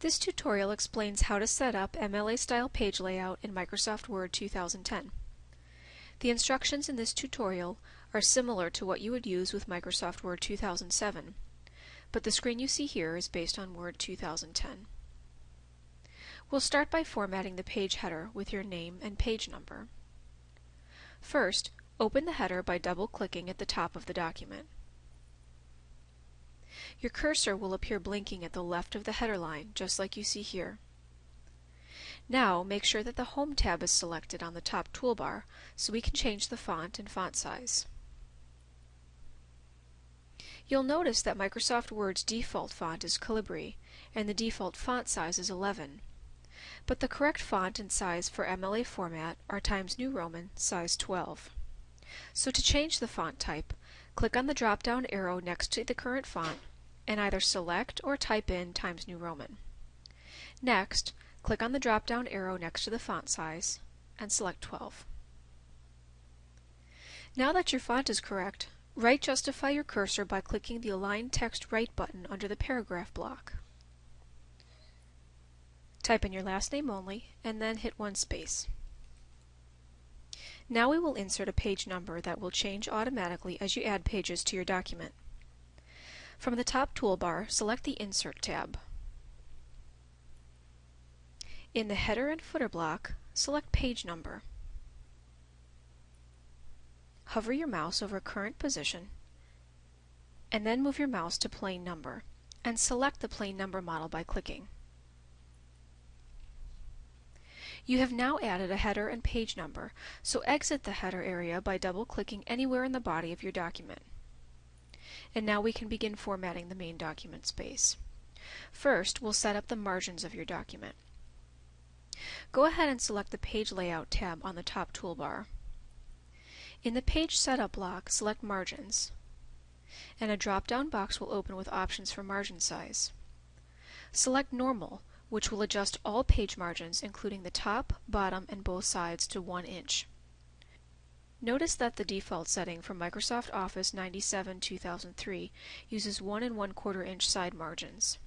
This tutorial explains how to set up MLA style page layout in Microsoft Word 2010. The instructions in this tutorial are similar to what you would use with Microsoft Word 2007, but the screen you see here is based on Word 2010. We'll start by formatting the page header with your name and page number. First, open the header by double-clicking at the top of the document. Your cursor will appear blinking at the left of the header line, just like you see here. Now, make sure that the Home tab is selected on the top toolbar so we can change the font and font size. You'll notice that Microsoft Word's default font is Calibri, and the default font size is 11. But the correct font and size for MLA format are Times New Roman, size 12. So to change the font type, click on the drop-down arrow next to the current font and either select or type in Times New Roman. Next, click on the drop-down arrow next to the font size and select 12. Now that your font is correct, right justify your cursor by clicking the Align Text Right button under the paragraph block. Type in your last name only, and then hit one space. Now we will insert a page number that will change automatically as you add pages to your document. From the top toolbar, select the Insert tab. In the header and footer block, select Page Number. Hover your mouse over current position, and then move your mouse to plain number, and select the plain number model by clicking. You have now added a header and page number, so exit the header area by double-clicking anywhere in the body of your document. And now we can begin formatting the main document space. First, we'll set up the margins of your document. Go ahead and select the Page Layout tab on the top toolbar. In the Page Setup block, select Margins, and a drop-down box will open with options for margin size. Select Normal, which will adjust all page margins, including the top, bottom, and both sides to 1 inch. Notice that the default setting for Microsoft Office 97-2003 uses 1 and 1 quarter inch side margins.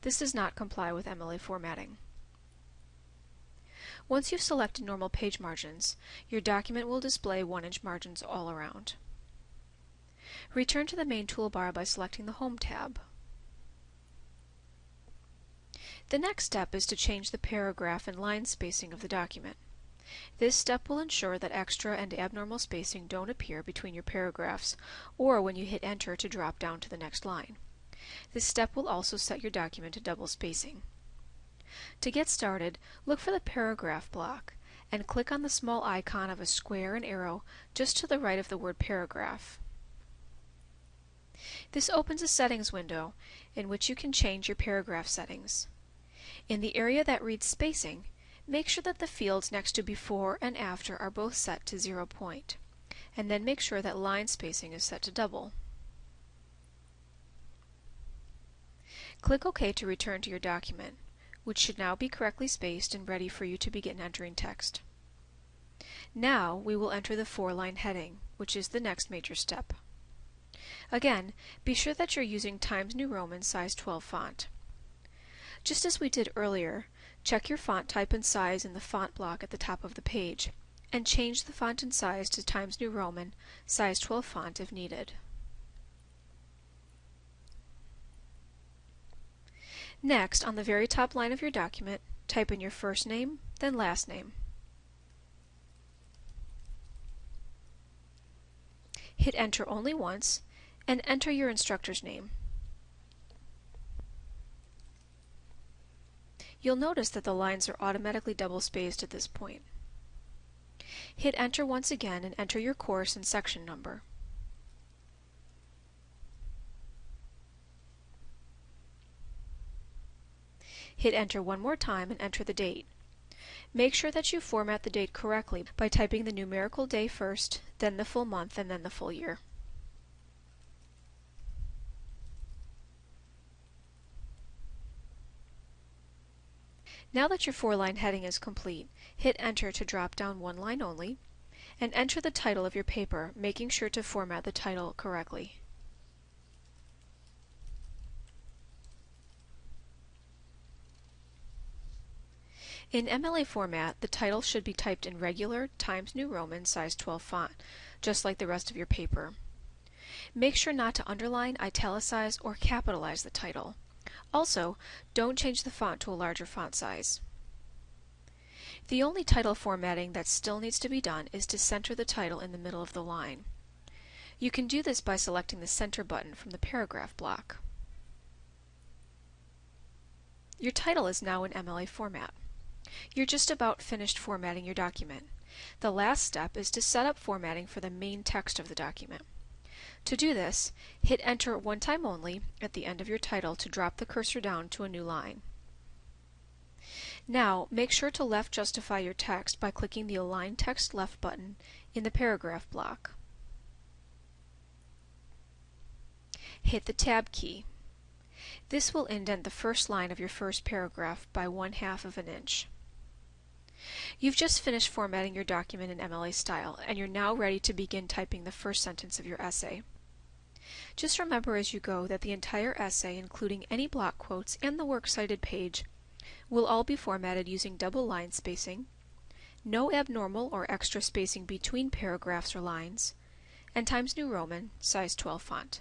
This does not comply with MLA formatting. Once you've selected normal page margins, your document will display 1 inch margins all around. Return to the main toolbar by selecting the Home tab. The next step is to change the paragraph and line spacing of the document. This step will ensure that extra and abnormal spacing don't appear between your paragraphs or when you hit enter to drop down to the next line. This step will also set your document to double spacing. To get started, look for the paragraph block and click on the small icon of a square and arrow just to the right of the word paragraph. This opens a settings window in which you can change your paragraph settings. In the area that reads spacing, Make sure that the fields next to before and after are both set to zero point, and then make sure that line spacing is set to double. Click OK to return to your document, which should now be correctly spaced and ready for you to begin entering text. Now we will enter the four-line heading, which is the next major step. Again, be sure that you're using Times New Roman size 12 font. Just as we did earlier, check your font type and size in the font block at the top of the page, and change the font and size to Times New Roman, size 12 font if needed. Next, on the very top line of your document, type in your first name, then last name. Hit enter only once, and enter your instructor's name. You'll notice that the lines are automatically double-spaced at this point. Hit enter once again and enter your course and section number. Hit enter one more time and enter the date. Make sure that you format the date correctly by typing the numerical day first, then the full month, and then the full year. Now that your four-line heading is complete, hit Enter to drop down one line only, and enter the title of your paper, making sure to format the title correctly. In MLA format, the title should be typed in regular Times New Roman size 12 font, just like the rest of your paper. Make sure not to underline, italicize, or capitalize the title. Also, don't change the font to a larger font size. The only title formatting that still needs to be done is to center the title in the middle of the line. You can do this by selecting the Center button from the paragraph block. Your title is now in MLA format. You're just about finished formatting your document. The last step is to set up formatting for the main text of the document. To do this, hit Enter one time only at the end of your title to drop the cursor down to a new line. Now, make sure to left justify your text by clicking the Align Text Left button in the paragraph block. Hit the Tab key. This will indent the first line of your first paragraph by one half of an inch. You've just finished formatting your document in MLA style, and you're now ready to begin typing the first sentence of your essay. Just remember as you go that the entire essay, including any block quotes and the works cited page, will all be formatted using double line spacing, no abnormal or extra spacing between paragraphs or lines, and Times New Roman size 12 font.